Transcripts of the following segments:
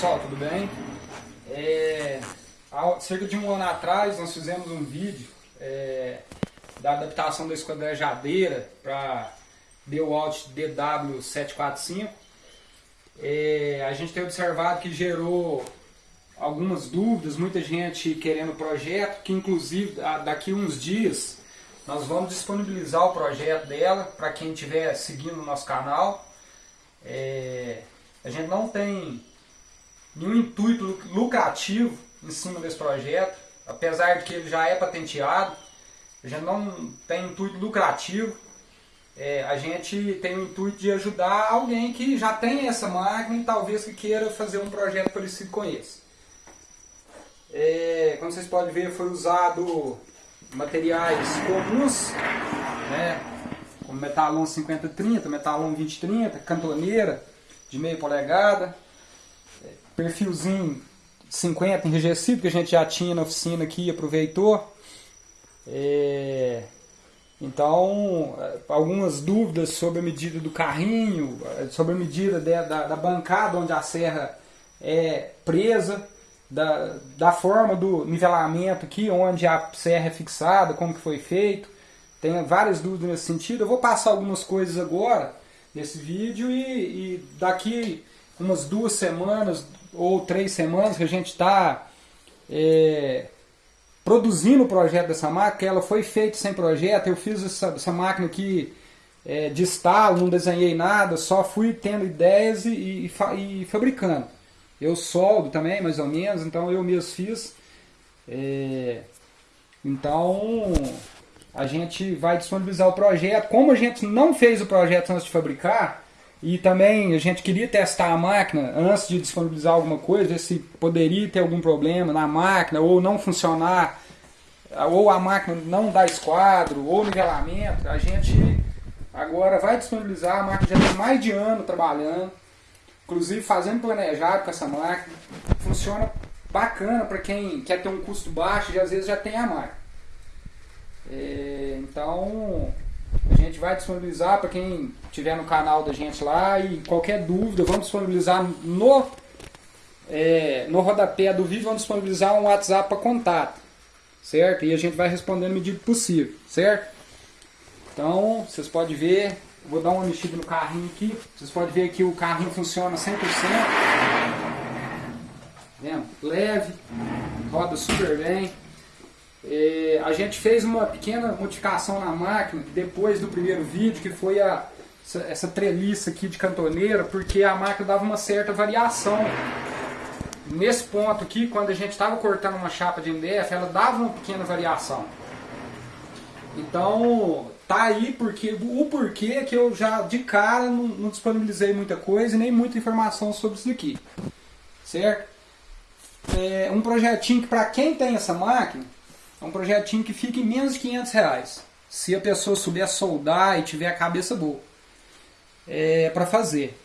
pessoal, tudo bem? É, há cerca de um ano atrás nós fizemos um vídeo é, da adaptação da esquadrejadeira para DeWalt DW745. É, a gente tem observado que gerou algumas dúvidas, muita gente querendo o projeto, que inclusive daqui uns dias nós vamos disponibilizar o projeto dela para quem estiver seguindo o nosso canal. É, a gente não tem nenhum intuito lucrativo em cima desse projeto, apesar de que ele já é patenteado, gente não tem intuito lucrativo, é, a gente tem o intuito de ajudar alguém que já tem essa máquina e talvez que queira fazer um projeto parecido com esse. É, como vocês podem ver, foi usado materiais comuns, né, como metalon 5030, metalon 2030, cantoneira de meia polegada, perfilzinho 50 enrijecido que a gente já tinha na oficina aqui aproveitou. É, então, algumas dúvidas sobre a medida do carrinho, sobre a medida de, da, da bancada onde a serra é presa, da, da forma do nivelamento aqui, onde a serra é fixada, como que foi feito. Tem várias dúvidas nesse sentido. Eu vou passar algumas coisas agora nesse vídeo e, e daqui umas duas semanas ou três semanas que a gente está é, produzindo o projeto dessa máquina, ela foi feita sem projeto, eu fiz essa, essa máquina aqui é, de estalo, não desenhei nada, só fui tendo ideias e, e, e, fabricando. Eu soldo também, mais ou menos, então eu mesmo fiz. É, então, a gente vai disponibilizar o projeto. Como a gente não fez o projeto antes de fabricar, e também a gente queria testar a máquina antes de disponibilizar alguma coisa, se poderia ter algum problema na máquina, ou não funcionar, ou a máquina não dar esquadro, ou nivelamento. A gente agora vai disponibilizar, a máquina já tem mais de ano trabalhando, inclusive fazendo planejado com essa máquina. Funciona bacana para quem quer ter um custo baixo e às vezes já tem a máquina. É, então vai disponibilizar para quem tiver no canal da gente lá e qualquer dúvida, vamos disponibilizar no, é, no rodapé do vídeo, vamos disponibilizar um WhatsApp para contato, certo? E a gente vai responder no medida possível, certo? Então, vocês podem ver, vou dar uma mexida no carrinho aqui, vocês podem ver que o carrinho funciona 100%, vendo? leve, roda super bem. É, a gente fez uma pequena modificação na máquina depois do primeiro vídeo, que foi a, essa, essa treliça aqui de cantoneira, porque a máquina dava uma certa variação. Nesse ponto aqui, quando a gente estava cortando uma chapa de MDF, ela dava uma pequena variação. Então, tá aí porque, o porquê que eu já de cara não, não disponibilizei muita coisa e nem muita informação sobre isso aqui. Certo? É um projetinho que para quem tem essa máquina, é um projetinho que fica em menos de 500 reais. Se a pessoa souber soldar e tiver a cabeça boa. É, para fazer.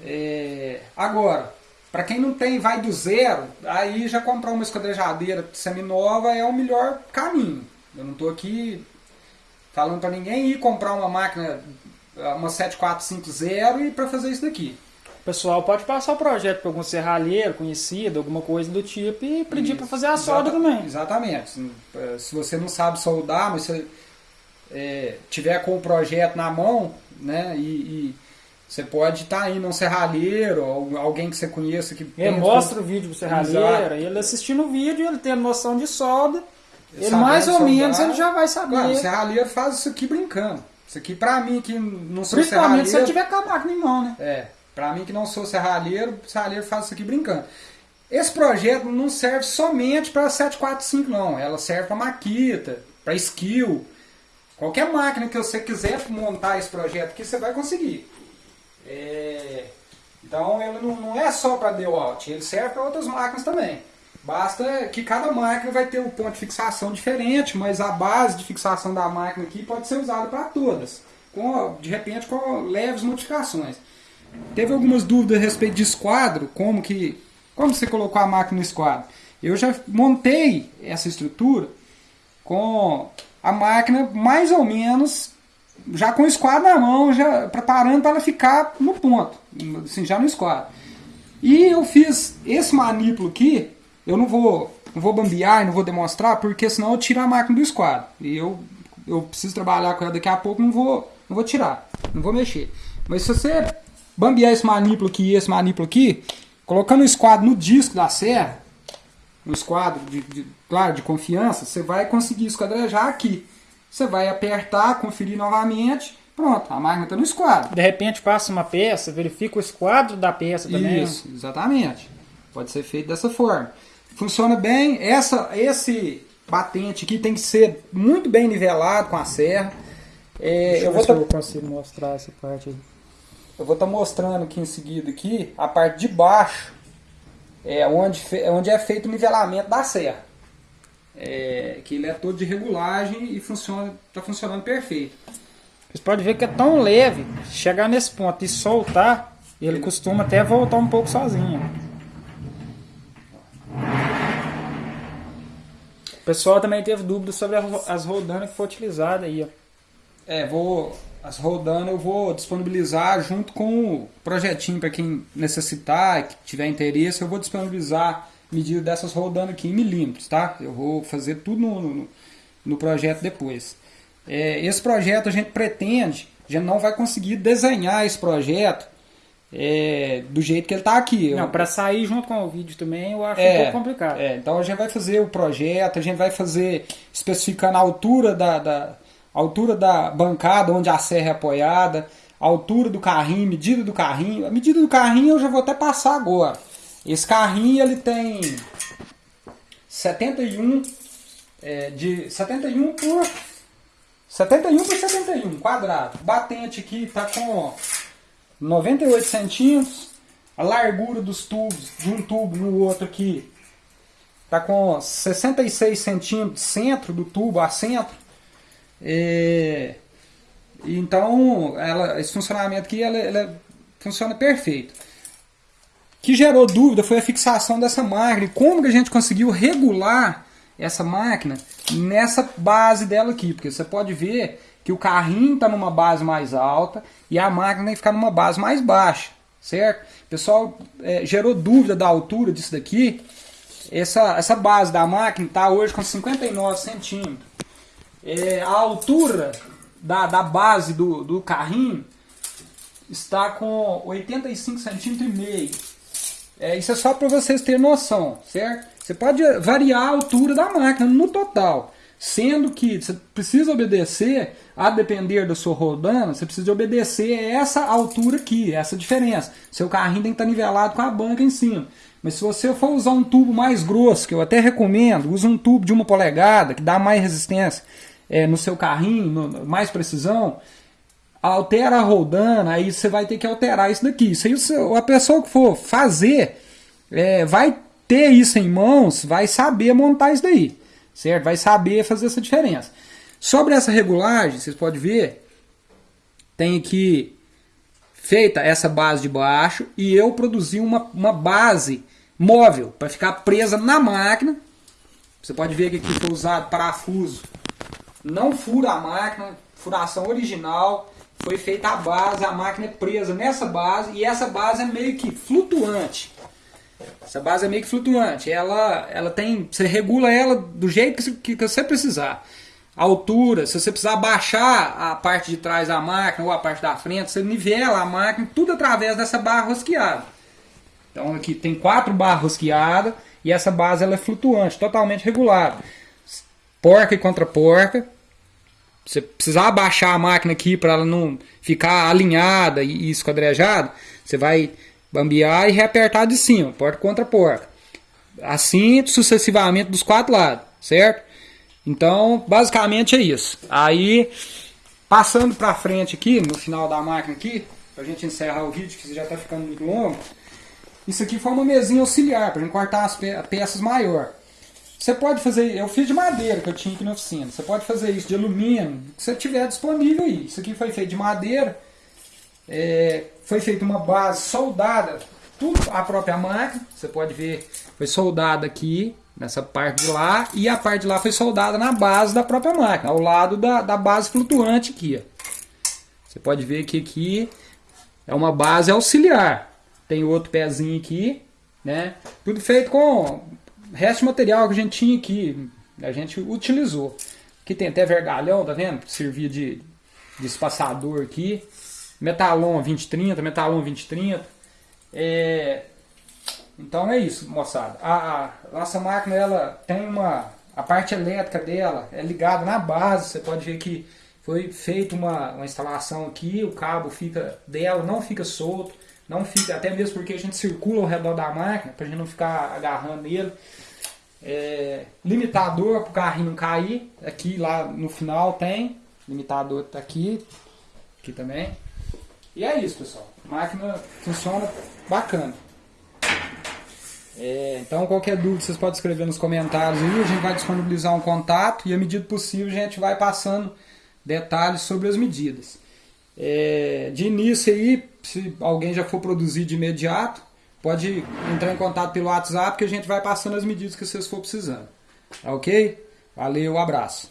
É, agora, para quem não tem, vai do zero, aí já comprar uma esquadrejadeira seminova é o melhor caminho. Eu não estou aqui falando para ninguém ir comprar uma máquina, uma 7450 e para fazer isso daqui. O pessoal pode passar o projeto para algum serralheiro conhecido, alguma coisa do tipo, e pedir para fazer a solda também. Exatamente. Se você não sabe soldar, mas se é, tiver com o projeto na mão, né, e, e você pode estar tá indo um serralheiro, ou alguém que você conheça que... Ele mostra o vídeo pro serralheiro, ele assistindo o vídeo, ele tem noção de solda, ele mais ou soldar, menos ele já vai saber. Claro, o serralheiro faz isso aqui brincando. Isso aqui pra mim que não sou Principalmente serralheiro... se ele tiver com a máquina em mão, né? É. Para mim que não sou serralheiro, serralheiro faz isso aqui brincando. Esse projeto não serve somente para 745 não, ela serve para Maquita, para Skill. Qualquer máquina que você quiser montar esse projeto aqui, você vai conseguir. É... Então ele não, não, é só para DeWalt, ele serve para outras máquinas também. Basta que cada máquina vai ter um ponto de fixação diferente, mas a base de fixação da máquina aqui pode ser usada para todas, com, de repente com leves modificações. Teve algumas dúvidas a respeito de esquadro, como que como você colocou a máquina no esquadro. Eu já montei essa estrutura com a máquina mais ou menos já com o esquadro na mão, já preparando para ela ficar no ponto, assim, já no esquadro. E eu fiz esse manípulo aqui, eu não vou, não vou bambear e não vou demonstrar, porque senão eu tiro a máquina do esquadro. E eu, eu preciso trabalhar com ela daqui a pouco, não vou, não vou tirar, não vou mexer. Mas se você bambear esse manípulo aqui e esse manípulo aqui, colocando o esquadro no disco da serra, no esquadro, de, de, claro, de confiança, você vai conseguir esquadrejar aqui. Você vai apertar, conferir novamente, pronto, a máquina está no esquadro. De repente passa uma peça, verifica o esquadro da peça também. Isso, exatamente. Pode ser feito dessa forma. Funciona bem, essa, esse batente aqui tem que ser muito bem nivelado com a serra. É, Deixa eu vou tá... eu consigo mostrar essa parte aí. Eu vou estar tá mostrando aqui em seguida aqui a parte de baixo, é onde, onde é feito o nivelamento da serra. É, que ele é todo de regulagem e funciona, está funcionando perfeito. Vocês podem ver que é tão leve, chegar nesse ponto e soltar, ele, ele costuma até voltar um pouco sozinho. O pessoal também teve dúvidas sobre as rodanas que foi utilizada aí, ó. É, vou as rodanas eu vou disponibilizar junto com o projetinho para quem necessitar, que tiver interesse, eu vou disponibilizar medida dessas rodanas aqui em milímetros, tá? Eu vou fazer tudo no, no, no projeto depois. É, esse projeto a gente pretende, a gente não vai conseguir desenhar esse projeto é, do jeito que ele está aqui. Não, para sair junto com o vídeo também eu acho é, um pouco complicado. É, então a gente vai fazer o projeto, a gente vai fazer especificando a altura da, da altura da bancada onde a serra é apoiada, altura do carrinho, medida do carrinho. A medida do carrinho eu já vou até passar agora. Esse carrinho ele tem 71 é, de 71 por 71 por 71 quadrado. Batente aqui está com 98 centímetros. A largura dos tubos de um tubo no outro aqui está com 66 centímetros centro do tubo a centro. É, então, ela, esse funcionamento aqui ela, ela funciona perfeito. Que gerou dúvida foi a fixação dessa máquina. Como que a gente conseguiu regular essa máquina nessa base dela aqui? Porque você pode ver que o carrinho está numa base mais alta e a máquina tem que ficar numa base mais baixa, certo? O pessoal é, gerou dúvida da altura disso daqui. Essa, essa base da máquina está hoje com 59 centímetros. É, a altura da, da base do, do carrinho está com 85 centímetros e meio. É, isso é só para vocês terem noção, certo? Você pode variar a altura da máquina no total, sendo que você precisa obedecer, a depender da sua rodana, você precisa obedecer essa altura aqui, essa diferença. Seu carrinho tem que estar nivelado com a banca em cima. Mas se você for usar um tubo mais grosso, que eu até recomendo, use um tubo de uma polegada, que dá mais resistência é, no seu carrinho, no, mais precisão, altera a rodana, aí você vai ter que alterar isso daqui. Isso aí, a pessoa que for fazer é, vai ter isso em mãos, vai saber montar isso daí, certo? Vai saber fazer essa diferença. Sobre essa regulagem, vocês podem ver, tem aqui feita essa base de baixo e eu produzi uma, uma base móvel para ficar presa na máquina. Você pode ver que aqui foi usado parafuso não fura a máquina, furação original, foi feita a base, a máquina é presa nessa base e essa base é meio que flutuante. Essa base é meio que flutuante, ela, ela tem, você regula ela do jeito que, que você precisar. A altura, se você precisar baixar a parte de trás da máquina ou a parte da frente, você nivela a máquina tudo através dessa barra rosqueada. Então aqui tem quatro barras rosqueadas e essa base ela é flutuante, totalmente regulada porca e contra porca. Você precisar abaixar a máquina aqui para ela não ficar alinhada e esquadrejada, você vai bambear e reapertar de cima, porca contra porca. Assim sucessivamente dos quatro lados, certo? Então, basicamente é isso. Aí, passando para frente aqui, no final da máquina aqui, para a gente encerrar o vídeo, que já está ficando muito longo, isso aqui foi uma mesinha auxiliar, para a gente cortar as peças maior. Você pode fazer, eu fiz de madeira que eu tinha aqui na oficina. Você pode fazer isso de alumínio, que você tiver disponível aí. Isso aqui foi feito de madeira, é, foi feita uma base soldada, tudo a própria máquina. Você pode ver, foi soldada aqui, nessa parte de lá, e a parte de lá foi soldada na base da própria máquina, ao lado da, da base flutuante aqui. Ó. Você pode ver que aqui é uma base auxiliar. tem outro pezinho aqui, né? Tudo feito com resto de material que a gente tinha aqui, a gente utilizou. Aqui tem até vergalhão, tá vendo? Servia de, de espaçador aqui. Metalon 2030, Metalon 2030. É, então é isso, moçada. A, a, nossa máquina ela tem uma. A parte elétrica dela é ligada na base. Você pode ver que foi feita uma, uma instalação aqui, o cabo fica dela, não fica solto, não fica, até mesmo porque a gente circula ao redor da máquina, para a gente não ficar agarrando nele. É, limitador para o carrinho não cair, aqui lá no final tem, limitador está aqui, aqui também. E é isso pessoal, a máquina funciona bacana. É, então qualquer dúvida vocês podem escrever nos comentários aí, a gente vai disponibilizar um contato e à medida possível a gente vai passando detalhes sobre as medidas. É, de início aí, se alguém já for produzir de imediato, pode entrar em contato pelo WhatsApp que a gente vai passando as medidas que vocês for precisando. Tá ok? Valeu, abraço.